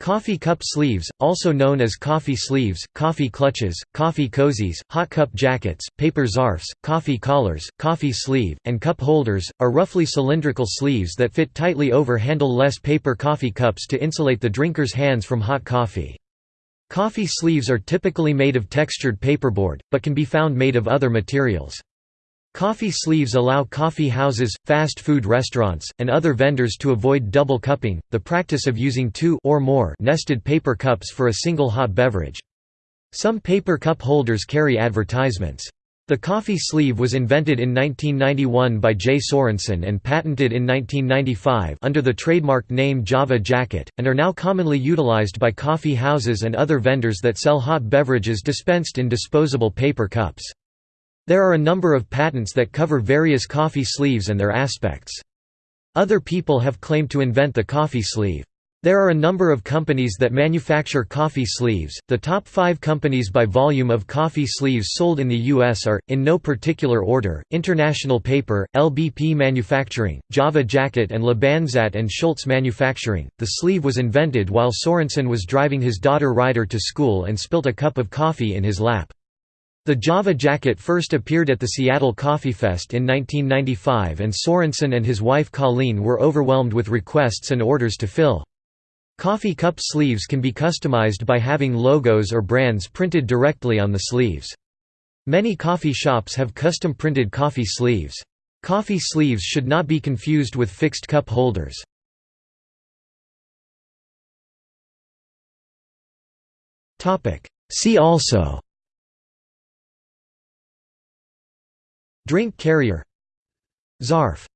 Coffee cup sleeves, also known as coffee sleeves, coffee clutches, coffee cozies, hot cup jackets, paper zarfs, coffee collars, coffee sleeve, and cup holders, are roughly cylindrical sleeves that fit tightly over handle-less paper coffee cups to insulate the drinker's hands from hot coffee. Coffee sleeves are typically made of textured paperboard, but can be found made of other materials. Coffee sleeves allow coffee houses, fast food restaurants, and other vendors to avoid double cupping, the practice of using two or more nested paper cups for a single hot beverage. Some paper cup holders carry advertisements. The coffee sleeve was invented in 1991 by Jay Sorensen and patented in 1995 under the trademark name Java Jacket, and are now commonly utilized by coffee houses and other vendors that sell hot beverages dispensed in disposable paper cups. There are a number of patents that cover various coffee sleeves and their aspects. Other people have claimed to invent the coffee sleeve. There are a number of companies that manufacture coffee sleeves. The top five companies by volume of coffee sleeves sold in the U.S. are, in no particular order, International Paper, LBP Manufacturing, Java Jacket, and Labanzat and Schultz Manufacturing. The sleeve was invented while Sorensen was driving his daughter Ryder to school and spilt a cup of coffee in his lap. The Java Jacket first appeared at the Seattle Coffee Fest in 1995 and Sorensen and his wife Colleen were overwhelmed with requests and orders to fill. Coffee cup sleeves can be customized by having logos or brands printed directly on the sleeves. Many coffee shops have custom printed coffee sleeves. Coffee sleeves should not be confused with fixed cup holders. See also Drink carrier. Zarf